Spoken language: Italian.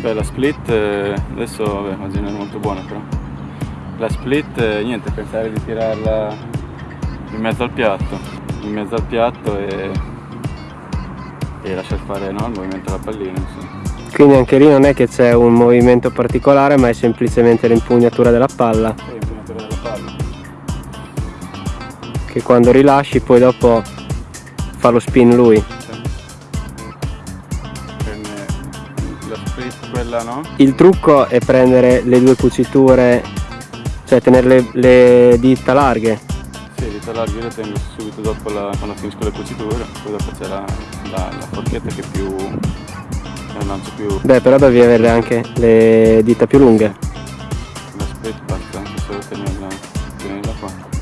Beh, la split eh, adesso vabbè, oggi non è molto buona però. La split eh, niente, pensare di tirarla in mezzo al piatto, in mezzo al piatto e, e lasciare fare no, il movimento alla pallina. Insomma. Quindi anche lì non è che c'è un movimento particolare ma è semplicemente l'impugnatura della palla l'impugnatura della palla. che quando rilasci poi dopo fa lo spin lui. Quella no? Il trucco è prendere le due cuciture, cioè tenere le, le dita larghe. Larghe le tengo subito dopo la, quando finisco le cuciture, poi dopo c'è la, la, la forchetta che più. un lancio più. Beh però devi avere anche le dita più lunghe. La split basta anche solo tenerla, tenerla qua.